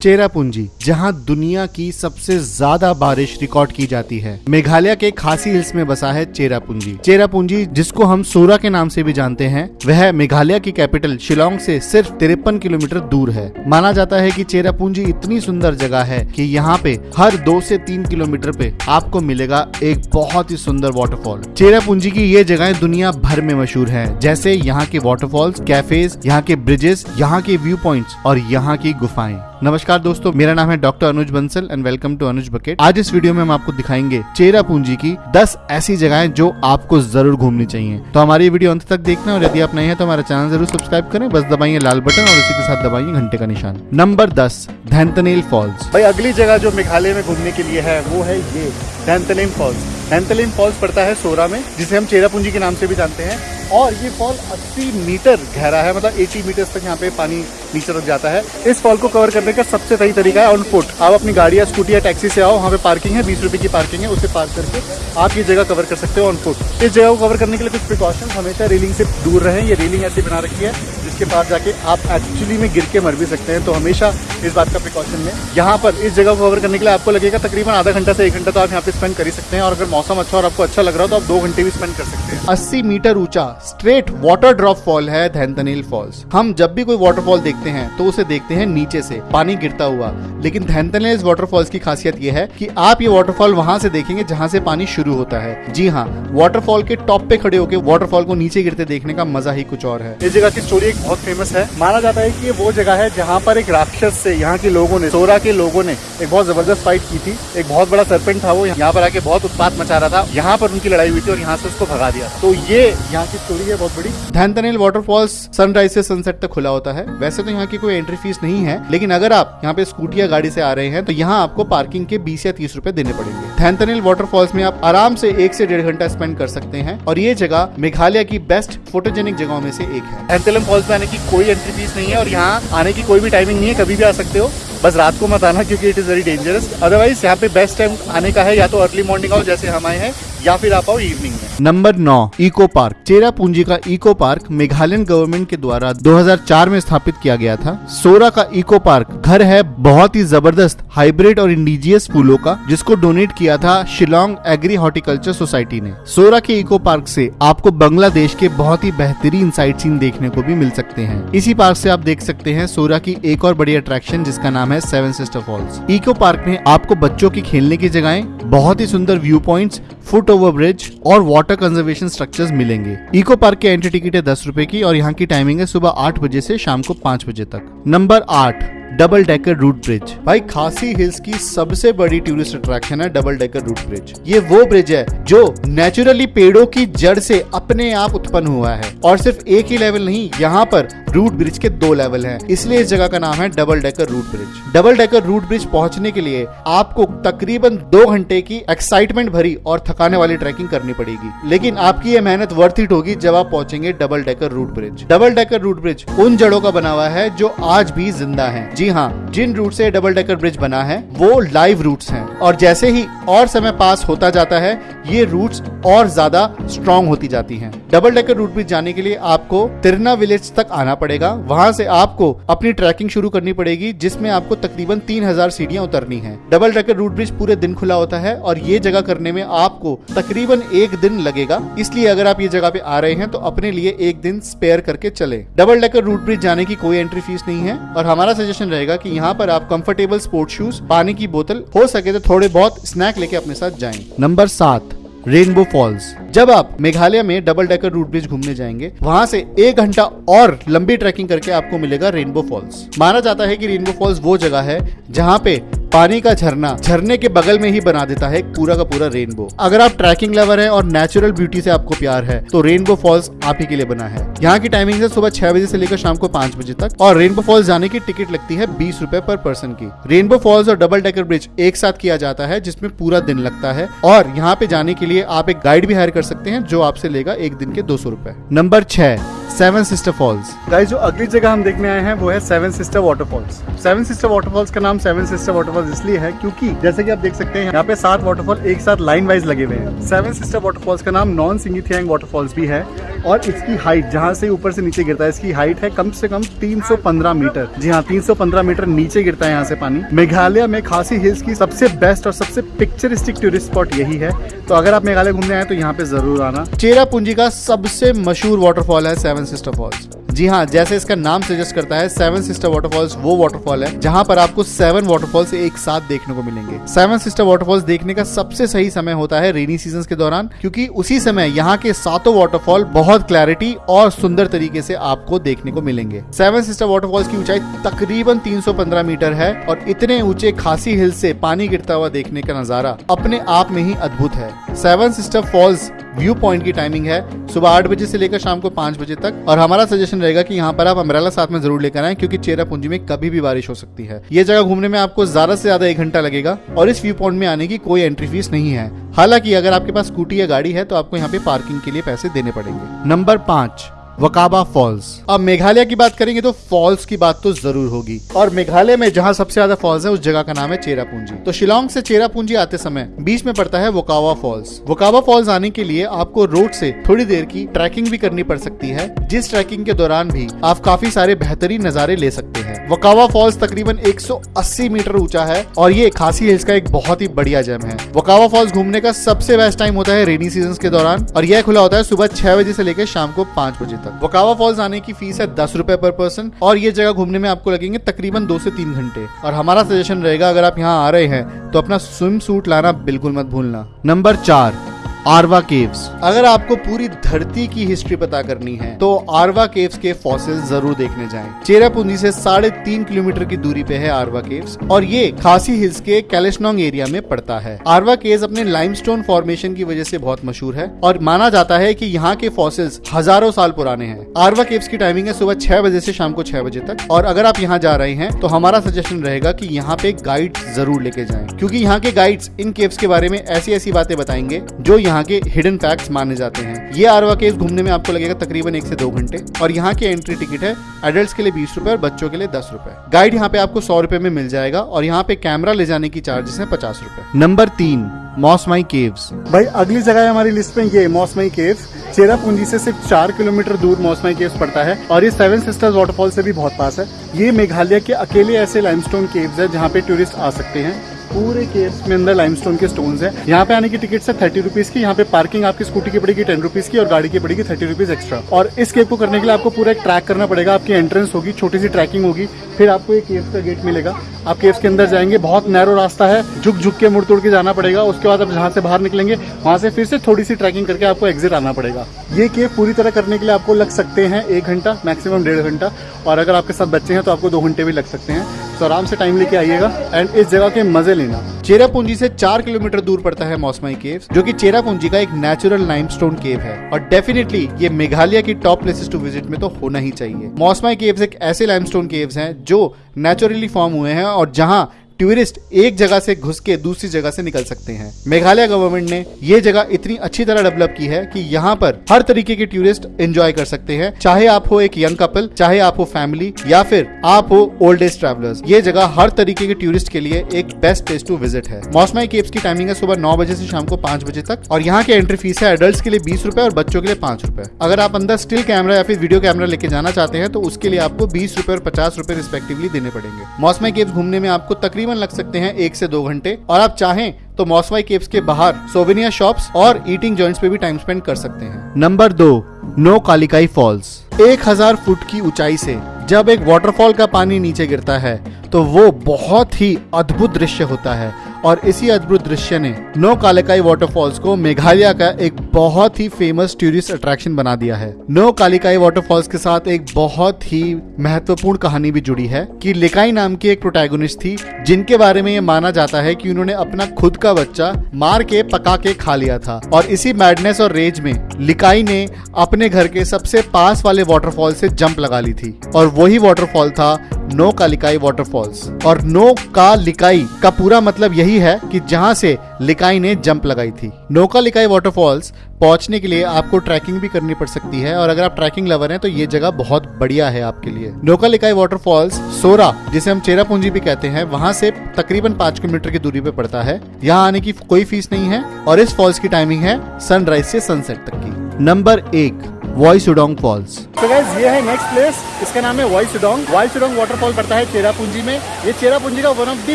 चेरापूंजी, जहाँ दुनिया की सबसे ज़्यादा बारिश रिकॉर्ड की जाती है। मेघालय के खासी हिल्स में बसा है चेरापूंजी। चेरापूंजी, जिसको हम सोरा के नाम से भी जानते हैं, वह मेघालय की कैपिटल शिलोंग से सिर्फ़ तिरपन किलोमीटर दूर है। माना जाता है कि चेरापूंजी इतनी सुंदर जगह है कि यहाँ पे हर दो से तीन किलोमीटर पे आपको मिलेगा एक बहुत ही सुंदर वाटरफॉल चेरापूंजी की ये जगह दुनिया भर में मशहूर है, जैसे यहाँ के वाटरफॉल्स कैफेज यहाँ के ब्रिजेस यहाँ के व्यू पॉइंट और यहाँ की गुफाएँ। नमस्कार दोस्तों, मेरा नाम है doctor Anuj Bansal and welcome to Anuj bucket. आज इस वीडियो में हम आपको दिखाएँगे चेरा पूंजी की 10 ऐसी जगहें जो आपको ज़रूर घूमनी चाहिए। तो हमारी वीडियो अंत तक देखना और यदि आप नए हैं तो हमारा चैनल ज़रूर सब्सक्राइब करें, बस दबाइए लाल बटन और उसी के साथ दबाइए घंटे का निशान। नंबर दस, धैंतनेल फॉल्स। भाई, अगली जगह जो मेघालय में घूमने के लिए है, वो है ये धैंतलिम फॉल्स। धैंतलिम फॉल्स पड़ता है सोरा में, जिसे हम चेरापूंजी के नाम से भी जानते हैं। और ये फॉल 80 मीटर गहरा है मतलब 80 मीटर तक यहाँ पे पानी नीचे तक जाता है। इस फॉल को कवर करने का सबसे सही तरीका है ऑन फुट आप अपनी गाड़ी या स्कूटी या टैक्सी से आओ, वहाँ पे पार्किंग है, बीस रुपए की पार्किंग है, उसे पार्क करके आप ये जगह कवर कर सकते हो ऑन फुट इस जगह को कवर करने के लिए कुछ प्रिकॉशन हमेशा रेलिंग से दूर रहे, ये रेलिंग ऐसी बना रखी है। जिसके पास जाके आप एक्चुअली में गिर के मर भी सकते हैं। तो हमेशा इस बात का प्रिकॉशन लें। यहाँ पर इस जगह को कवर करने के लिए आपको लगेगा तकरीबन आधा घंटा से एक घंटा तो आप यहाँ पे स्पेंड कर ही सकते हैं। और अगर मौसम अच्छा और आपको अच्छा लग रहा हो तो आप दो घंटे भी स्पेंड कर सकते हैं। अस्सी मीटर ऊँचा स्ट्रेट वाटर ड्रॉप फॉल है धैंतनेल फॉल्स हम जब भी कोई वाटरफॉल देखते हैं तो उसे देखते हैं नीचे से पानी गिरता हुआ। लेकिन धैंतनेल वाटरफॉल्स की खासियत यह है कि आप ये वाटरफॉल वहाँ से देखेंगे जहाँ से पानी शुरू होता है। जी हाँ वाटरफॉल के टॉप पे खड़े होकर वाटरफॉल को नीचे गिरते देखने का मज़ा ही कुछ और है। इस जगह की स्टोरी एक बहुत फ़ेमस है। माना जाता है कि ये वो जगह है जहाँ पर एक राक्षस से यहाँ के लोगों ने सोरा के लोगों ने एक बहुत ज़बरदस्त फाइट की थी। एक बहुत बड़ा सरपेंट था वो। यहाँ पर आके बहुत उत्पात मचा रहा था। यहाँ पर उनकी लड़ाई हुई थी और यहाँ से उसको भगा दिया। तो ये यहाँ की स्टोरी है बहुत बड़ी। धैंतनेल वाटरफॉल्स सनराइज से सनसेट तक खुला होता है। वैसे तो यहाँ की कोई एंट्री फ़ीस नहीं है लेकिन अगर आप यहाँ पे स्कूटी या गाड़ी से आ रहे हैं तो यहाँ आपको पार्किंग के बीस या तीस रूपए देने पड़ेंगे। धैंतनेल वाटरफॉल्स में आप आराम से एक से डेढ़ घंटा स्पेंड कर सकते हैं और ये जगह मेघालय की बेस्ट फोटोजेनिक जगहों में से एक है। एंथेलम फॉल्स में आने की कोई एंट्री फ़ीस नहीं है और यहाँ आने की कोई भी टाइमिंग नहीं है, कभी भी आ सकते हो। बस रात को मत आना क्योंकि it is very dangerous otherwise यहाँ पे बेस्ट टाइम आने का है या तो अर्ली मॉर्निंग आओ जैसे हम आए हैं या फिर आप आओ इवनिंग में। नंबर नौ इको पार्क चेरा पूंजी का इको पार्क मेघालयन गवर्नमेंट के द्वारा 2004 में स्थापित किया गया था। सोरा का इको पार्क घर है बहुत ही ज़बरदस्त हाइब्रिड और इंडिजियस फूलों का, जिसको डोनेट किया था शिलोंग एग्री हॉर्टिकल्चर सोसाइटी ने। सोरा के इको पार्क से आपको बांग्लादेश के बहुत ही बेहतरीन साइट सीन देखने को भी मिल सकते हैं। इसी पार्क से आप देख सकते हैं सोरा की एक और बड़ी अट्रैक्शन जिसका नाम है seven sister falls eco park में आपको बच्चों की खेलने की जगह, बहुत ही सुंदर view points foot over bridge और वाटर कंजर्वेशन स्ट्रक्चर्स मिलेंगे। इको पार्क की एंट्री टिकट है दस रुपए की और यहाँ की टाइमिंग है सुबह आठ बजे से शाम को पाँच बजे तक। नंबर आठ डबल डेकर रूट ब्रिज भाई, खासी हिल्स की सबसे बड़ी टूरिस्ट अट्रैक्शन है डबल डेकर रूट ब्रिज ये वो ब्रिज है जो नेचुरली पेड़ों की जड़ से अपने आप उत्पन्न हुआ है। और सिर्फ़ एक ही लेवल नहीं, यहाँ पर रूट ब्रिज के दो लेवल हैं। इसलिए इस जगह का नाम है double decker root bridge. Double decker root bridge पहुँचने के लिए आपको तकरीबन दो घंटे की एक्साइटमेंट भरी और थकाने वाली ट्रैकिंग करनी पड़ेगी। लेकिन आपकी ये मेहनत वर्थ इट होगी जब आप पहुँचेंगे double decker root bridge. Double decker root bridge उन जड़ों का बना हुआ है जो आज भी ज़िंदा है। जी हाँ जिन रूट से डबल डेकर ब्रिज बना है, वो लाइव रूट्स हैं। और जैसे ही और समय पास होता जाता है, ये रूट्स और ज़्यादा स्ट्रॉन्ग होती जाती हैं। डबल डेकर रूट ब्रिज जाने के लिए आपको तिरना विलेज तक आना पड़ेगा। वहाँ से आपको अपनी ट्रैकिंग शुरू करनी पड़ेगी, जिसमें आपको तकरीबन तीन हज़ार सीढ़ियाँ उतरनी है। डबल डेकर रूट ब्रिज पूरे दिन खुला होता है और ये जगह करने में आपको तकरीबन एक दिन लगेगा। इसलिए अगर आप ये जगह पे आ रहे हैं तो अपने लिए एक दिन स्पेयर करके चले। डबल डेकर रूट ब्रिज जाने की कोई एंट्री फ़ीस नहीं है और हमारा सजेशन रहेगा कि यहाँ पर आप कंफर्टेबल स्पोर्ट शूज़ पानी की बोतल, हो सके तो थोड़े बहुत स्नैक लेके अपने साथ जाएँ। नंबर सात रेनबो फॉल्स जब आप मेघालय में डबल डेकर रूट ब्रिज घूमने जाएँगे, वहाँ से एक घंटा और लंबी ट्रैकिंग करके आपको मिलेगा रेनबो फॉल्स माना जाता है कि रेनबो फॉल्स वो जगह है जहाँ पे पानी का झरना झरने के बगल में ही बना देता है पूरा का पूरा रेनबो। अगर आप ट्रैकिंग लवर हैं और नेचुरल ब्यूटी से आपको प्यार है तो रेनबो फॉल्स आप ही के लिए बना है। यहाँ की टाइमिंग है सुबह छह बजे से लेकर शाम को पाँच बजे तक और रेनबो फॉल्स जाने की टिकट लगती है बीस रूपए पर पर्सन की। रेनबो फॉल्स और डबल डेकर ब्रिज एक साथ किया जाता है, जिसमें पूरा दिन लगता है और यहाँ पे जाने के लिए आप एक गाइड भी हायर कर सकते हैं, जो आपसे लेगा एक दिन के दो सौ रूपए। नंबर छह सेवन सिस्टर फॉल्स गाइस जो अगली जगह हम देखने आए हैं वो है seven sister waterfalls seven sister waterfalls का नाम सेवन सिस्टर वाटरफॉल्स इसलिए है क्योंकि जैसे कि आप देख सकते हैं यहाँ पे सात वाटरफॉल एक साथ लाइन वाइज लगे हुए हैं. सेवन सिस्टर वाटरफॉल्स का नाम नॉन सिंगिथियांग वाटरफॉल्स भी है और इसकी हाइट जहाँ से ऊपर से नीचे गिरता है इसकी हाइट है कम से कम 315 मीटर. जी हाँ 315 मीटर नीचे गिरता है यहाँ से पानी. मेघालय में खासी हिल्स की सबसे बेस्ट और सबसे पिक्चरिस्टिक टूरिस्ट स्पॉट यही है. तो अगर आप मेघालय घूमने आए तो यहाँ पे ज़रूर आना. चेरापूंजी का सबसे मशहूर वाटरफॉल है सेवन सिस्टर फॉल्स जी हाँ जैसे इसका नाम सजेस्ट करता है सेवन सिस्टर वाटरफॉल्स वो वाटरफॉल है, जहाँ पर आपको सेवन वाटरफॉल्स एक साथ देखने को मिलेंगे। सेवन सिस्टर वाटरफॉल्स देखने का सबसे सही समय होता है रेनी सीज़न के दौरान, क्योंकि उसी समय यहाँ के सातों वाटरफॉल बहुत क्लैरिटी और सुंदर तरीके से आपको देखने को मिलेंगे। सेवन सिस्टर वाटरफॉल्स की ऊंचाई तकरीबन 315 मीटर है और इतने ऊँचे खासी हिल से पानी गिरता हुआ देखने का नज़ारा अपने आप में ही अद्भुत है। Seven sister falls view point की टाइमिंग है, सुबह आठ बजे से लेकर शाम को पाँच बजे तक। और हमारा सजेशन रहेगा कि यहाँ पर आप अमरेला साथ में ज़रूर लेकर आए, क्योंकि चेरा पूंजी में कभी भी बारिश हो सकती है। ये जगह घूमने में आपको ज़्यादा से ज़्यादा एक घंटा लगेगा, और इस व्यू पॉइंट में आने की कोई एंट्री फ़ीस नहीं है। हालाँकि अगर आपके पास स्कूटी या गाड़ी है तो आपको यहाँ पे पार्किंग के लिए पैसे देने पड़ेंगे। नंबर पाँच। वकाबा फॉल्स। अब मेघालय की बात करेंगे तो फॉल्स की बात तो ज़रूर होगी। और मेघालय में जहाँ सबसे ज़्यादा फॉल्स है, उस जगह का नाम है चेरापूंजी। तो शिलोंग से चेरापूंजी आते समय बीच में पड़ता है वोकावा फॉल्स। वोकावा फॉल्स आने के लिए आपको रोड से थोड़ी देर की ट्रैकिंग भी करनी पड़ सकती है, जिस ट्रैकिंग के दौरान भी आप काफ़ी सारे बेहतरीन नजारे ले सकते हैं। वकावा फॉल्स तकरीबन 180 मीटर ऊँचा है, और ये खासी हिल्स का एक बहुत ही बढ़िया जम है। वकावा फॉल्स घूमने का सबसे बेस्ट टाइम होता है रेनी सीज़न के दौरान, और यह खुला होता है सुबह छह बजे से लेकर शाम को पाँच बजे तक। वकावा फॉल्स आने की फ़ीस है दस रुपए पर पर्सन, और ये जगह घूमने में आपको लगेंगे तकरीबन दो से तीन घंटे। और हमारा सजेशन रहेगा, अगर आप यहाँ आ रहे हैं तो अपना स्विम सूट लाना बिल्कुल मत भूलना। नंबर चार आरवा केव्स अगर आपको पूरी धरती की हिस्ट्री पता करनी है तो आरवा केव्स के फॉसिल ज़रूर देखने जाएँ। चेरापूंजी से साढ़े तीन किलोमीटर की दूरी पे है आरवा केव्स और ये खासी हिल्स के कैलेशनोंग एरिया में पड़ता है। आरवा केव्स अपने लाइमस्टोन फॉर्मेशन की वजह से बहुत मशहूर है, और माना जाता है की यहाँ के फॉसिल्स हज़ारों साल पुराने हैं। आरवा केव्स की टाइमिंग है सुबह छह बजे से शाम को छह बजे तक, और अगर आप यहाँ जा रहे हैं तो हमारा सजेशन रहेगा कि यहाँ पे गाइड ज़रूर लेके जाएँ, क्योंकि यहाँ के गाइड्स इन केव्स के बारे में ऐसी ऐसी बातें बताएँगे, जो यहाँ के हिडन फैक्ट्स माने जाते हैं। ये आरवा केव घूमने में आपको लगेगा तकरीबन एक से दो घंटे। और यहाँ की एंट्री टिकट है एडल्ट के लिए बीस रुपए और बच्चों के लिए दस रुपए। गाइड यहाँ पे आपको सौ रुपए में मिल जाएगा और यहाँ पे कैमरा ले जाने की चार्जेस है पचास रुपए। नंबर तीन मॉसमाई केव्स भाई अगली जगह है हमारी लिस्ट में ये मौसमाई केव्स चेरापूंजी से सिर्फ़ चार किलोमीटर दूर मौसमाई केव्स पड़ता है और ये सेवन सिस्टर्स वाटरफॉल से भी बहुत पास है। ये मेघालय के अकेले ऐसे लाइमस्टोन केव्स है जहाँ पे टूरिस्ट आ सकते हैं। पूरे केव्स में अंदर लाइमस्टोन के स्टोन्स है। यहाँ पे आने की टिकट है थर्टी रुपीज़ की, यहाँ पे पार्किंग आपकी स्कूटी की पड़ेगी टेन रुपीज़ की और गाड़ी की पड़ेगी थर्टी रुपीज़ एक्स्ट्रा और इस केव को करने के लिए आपको पूरा एक ट्रैक करना पड़ेगा, आपकी एंट्रेंस होगी, छोटी सी ट्रैकिंग होगी, फिर आपको एक केव का गेट मिलेगा। आप केव्स के अंदर जाएँगे, बहुत नैरो रास्ता है झुक झुक के मुड़ तोड़ के जाना पड़ेगा, उसके बाद आप जहाँ से बाहर निकलेंगे, वहाँ से फिर से थोड़ी सी ट्रैकिंग करके आपको एग्जिट आना पड़ेगा। ये केव पूरी तरह करने के लिए आपको लग सकते हैं एक घंटा मैक्सिमम डेढ़ घंटा, और अगर आपके साथ बच्चे हैं तो आपको दो घंटे भी लग सकते हैं। तो आराम से टाइम लेके आइएगा एंड इस जगह के मज़े लेना। चेरापूंजी से चार किलोमीटर दूर पड़ता है मौसमाई केव जो कि चेरापूंजी का एक नेचुरल लाइमस्टोन केव है। और डेफिनेटली ये मेघालय की टॉप प्लेसेस टू विज़िट में तो होना ही चाहिए। मौसमाई केव्स एक ऐसे लाइमस्टोन केव्स हैं जो नेचुरली फॉर्म हुए हैं और जहाँ टूरिस्ट एक जगह से घुस के दूसरी जगह से निकल सकते हैं। मेघालय गवर्नमेंट ने ये जगह इतनी अच्छी तरह डेवलप की है कि यहाँ पर हर तरीके के टूरिस्ट एंजॉय कर सकते हैं। चाहे आप हो एक यंग कपल चाहे आप हो फैमिली या फिर आप हो ओल्ड एज ट्रेवलर्स ये जगह हर तरीके के टूरिस्ट के लिए एक बेस्ट प्लेस टू विज़िट है। मौसमाई केव्स की टाइमिंग है सुबह नौ बजे से शाम को पाँच बजे तक, और यहाँ की एंट्री फ़ीस है एडल्ट के लिए बीस रूपए और बच्चों के लिए पाँच रूपए। अगर आप अंदर स्टिल कैमरा या फिर वीडियो कैमरा लेके जाना चाहते हैं तो उसके लिए आपको बीस रूपए और पचास रूपए रिस्पेक्टिवली देने पड़ेंगे। मौसमाई केव्स घूमने में आपको तकरीबन लग सकते हैं एक से दो घंटे। और आप चाहें तो मौसमाई केव्स के बाहर सोवेनिया शॉप्स और ईटिंग जॉइंट्स पे भी टाइम स्पेंड कर सकते हैं। नंबर दो नो कालिकाई फॉल्स। एक हज़ार फुट की ऊंचाई से जब एक वाटरफॉल का पानी नीचे गिरता है तो वो बहुत ही अद्भुत दृश्य होता है। और इसी अद्भुत दृश्य ने नो कालिकाई वाटरफॉल्स को मेघालय का एक बहुत ही फ़ेमस टूरिस्ट अट्रैक्शन बना दिया है। नो कालिकाई वाटरफॉल्स के साथ एक बहुत ही महत्वपूर्ण कहानी भी जुड़ी है कि लिकाई नाम की एक प्रोटैगोनिस्ट थी, जिनके बारे में ये माना जाता है कि उन्होंने अपना खुद का बच्चा मार के, पका के खा लिया था। और इसी मैडनेस और रेज में लिकाई ने अपने घर के सबसे पास वाले वाटरफॉल से जंप लगा ली थी। और वही वाटरफॉल था नो कालिकाई वाटरफॉल्स और नो का लिकाई का पूरा मतलब यही है कि जहाँ से लिकाई ने जंप लगाई थी। नोका लिकाई वाटरफॉल्स पहुँचने के लिए आपको ट्रैकिंग भी करनी पड़ सकती है और अगर आप ट्रैकिंग लवर हैं तो ये जगह बहुत बढ़िया है आपके लिए। नोका लिकाई वाटरफॉल्स सोरा, जिसे हम चेरापूंजी भी कहते हैं, वहाँ से तकरीबन पाँच किलोमीटर की दूरी पे पड़ता है। यहाँ आने की कोई फ़ीस नहीं है और इस फॉल्स की टाइमिंग है सनराइज से सनसेट तक की। नंबर एक वॉइस उडोंग फॉल्स तो गाइस ये है नेक्स्ट प्लेस इसका नाम है वाइस सुडोंग वाइस सुडोंग वाटरफॉल पड़ता है चेरापूंजी में. ये चेरापूंजी का one of the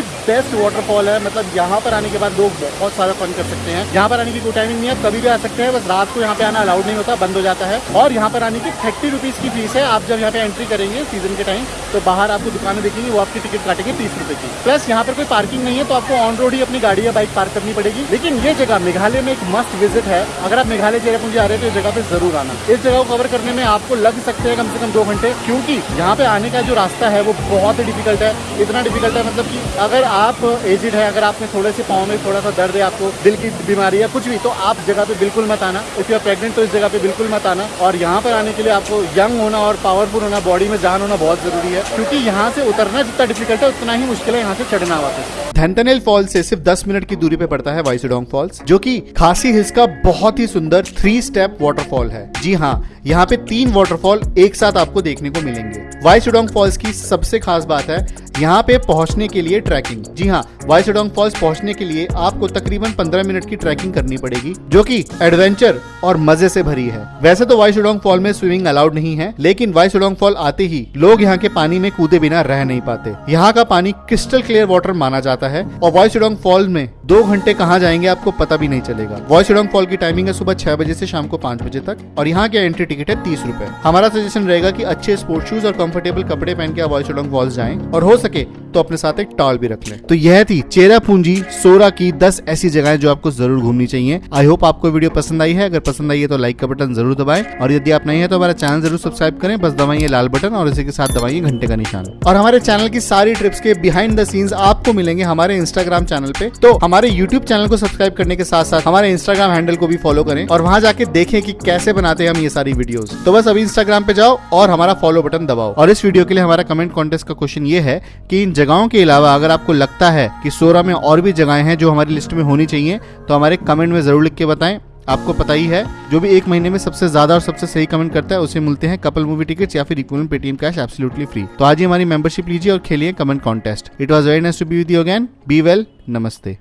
best waterfall है. मतलब यहाँ पर आने के बाद लोग बहुत सारा फन कर सकते हैं. यहाँ पर आने की कोई टाइमिंग नहीं है. कभी भी आ सकते हैं. बस रात को यहाँ पे आना अलाउड नहीं होता. बंद हो जाता है. और यहाँ पर आने की थर्टी रुपीज़ की फ़ीस है. आप जब यहाँ पे एंट्री करेंगे सीज़न के टाइम तो बाहर आपको दुकानें दिखेंगी. वो आपकी टिकट काटेंगे तीस रुपए की. प्लस यहाँ पर कोई पार्किंग नहीं है तो आपको ऑन रोड ही अपनी गाड़ी या बाइक पार्क करनी पड़ेगी. लेकिन ये जगह मेघालय में एक मस्ट विज़िट है. अगर आप मेघालय चेरापूंजी आ रहे हैं तो इस जगह पे ज़रूर आना. इस जगह को कवर करने में आपको लग सकते हैं कम से कम दो घंटे, क्योंकि यहाँ पे आने का जो रास्ता है वो बहुत ही डिफ़िकल्ट है। इतना डिफ़िकल्ट है मतलब कि अगर आप एजिड है, अगर आपने थोड़े से पाँव में थोड़ा सा दर्द है, आपको दिल की बीमारी है कुछ भी तो आप जगह पे बिल्कुल मत आना। इफ़ यू आर प्रेगनेंट तो इस जगह पे बिल्कुल मत आना। और यहाँ पर आने के लिए आपको यंग होना और पावरफुल होना बॉडी में जान होना बहुत ज़रूरी है, क्योंकि यहाँ से उतरना जितना डिफ़िकल्ट है, उतना ही मुश्किल है यहाँ से चढ़ना वापस। धनतनेल फॉल्स से सिर्फ़ 10 मिनट की दूरी पे पड़ता है वाइसुडोंग फॉल्स जो कि खासी हिल्स का बहुत ही सुंदर थ्री स्टेप वाटरफॉल है। जी हाँ यहाँ पे तीन वाटरफॉल एक साथ आपको देखने को मिलेंगे। वाई सुडोंग फॉल्स की सबसे खास बात है यहाँ पे पहुँचने के लिए ट्रैकिंग। जी हाँ वाइसुडोंग फॉल्स पहुँचने के लिए आपको तकरीबन 15 मिनट की ट्रैकिंग करनी पड़ेगी, जो कि एडवेंचर और मज़े से भरी है। वैसे तो वाइसुडोंग फॉल में स्विमिंग अलाउड नहीं है, लेकिन वाइसुडोंग फॉल आते ही लोग यहाँ के पानी में कूदे बिना रह नहीं पाते। यहाँ का पानी क्रिस्टल क्लियर वाटर माना जाता है, और वाइसुडोंग फॉल में दो घंटे कहाँ जाएँगे आपको पता भी नहीं चलेगा। वाइसुडोंग फॉल की टाइमिंग है सुबह छह बजे से शाम को पाँच बजे तक, और यहाँ की एंट्री टिकट है तीस रूपए। हमारा सजेशन रहेगा की अच्छे स्पोर्ट शूज़ और कंफर्टेबल कपड़े पहन के आप वाइसुडोंग फॉल्स जाएँ, और हो सके तो अपने साथ एक टॉल भी रख लें। तो यह थी चेरा पूंजी सोरा की 10 ऐसी जगहें जो आपको ज़रूर घूमनी चाहिए। आई होप आपको वीडियो पसंद आई है। अगर पसंद आई है तो लाइक का बटन ज़रूर दबाएँ। और यदि आप नहीं है तो हमारा चैनल ज़रूर सब्सक्राइब करें। बस दबाइए लाल बटन और इसी के साथ दबाइए घंटे का निशान। और हमारे चैनल की सारी ट्रिप्स के बिहाइंड द सीन्स आपको मिलेंगे हमारे इंस्टाग्राम चैनल पे। तो हमारे यूट्यूब चैनल को सब्सक्राइब करने के साथ साथ हमारे इंस्टाग्राम हैंडल को भी फॉलो करें और वहाँ जाके देखें कि कैसे बनाते हैं हम ये सारी वीडियोस तो बस अभी इंस्टाग्राम पे जाओ और हमारा फॉलो बटन दबाओ। और इस वीडियो के लिए हमारा कमेंट कॉन्टेस्ट का क्वेश्चन ये है कि इन जगहों के अलावा अगर आपको लगता है कि सोरा में और भी जगहें हैं जो हमारी लिस्ट में होनी चाहिए तो हमारे कमेंट में ज़रूर लिख के बताएँ। आपको पता ही है, जो भी एक महीने में सबसे ज़्यादा और सबसे सही कमेंट करता है, उसे मिलते हैं कपल मूवी टिकट या फिर equal Paytm cash absolutely free तो आज ही हमारी मेंबरशिप लीजिए और खेलिए comment contest it was very nice to be with you again be well नमस्ते।